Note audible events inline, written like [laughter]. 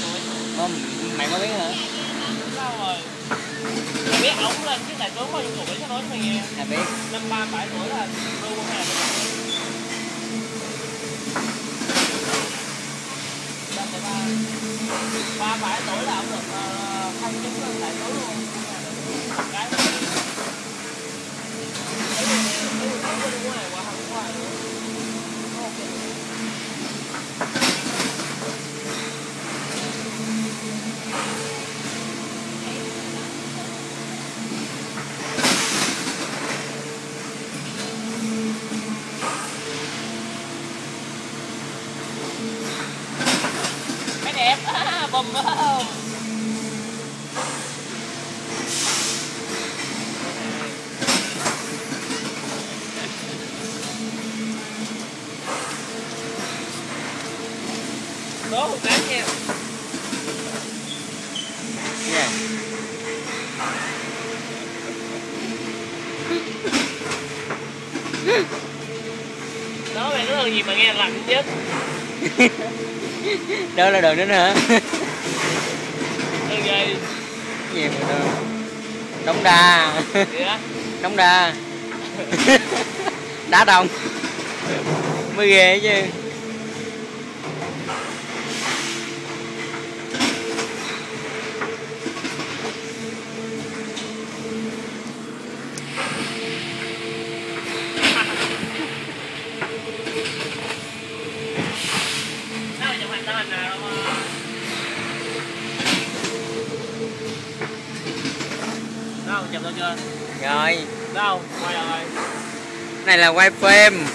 gì cái mày có biết hả? Sao rồi? Mày biết ổng lên chứ đại tướng bao nhiêu tuổi cho nói mày nghe. Mày biết. Năm ba bảy tuổi là đô ba bảy tuổi là ông được thay thăng chức lên luôn. Cái đẹp à, bùm không đố một cái nha. Cái gì đó mày nói gì mà nghe lặng chết [laughs] đó là đường đến hả? Từ gì gì mà đường đống đa. Đống đa. Đá đồng mới ghê chứ đâu chụp tao chưa? Rồi. Đâu quay rồi này là quay phim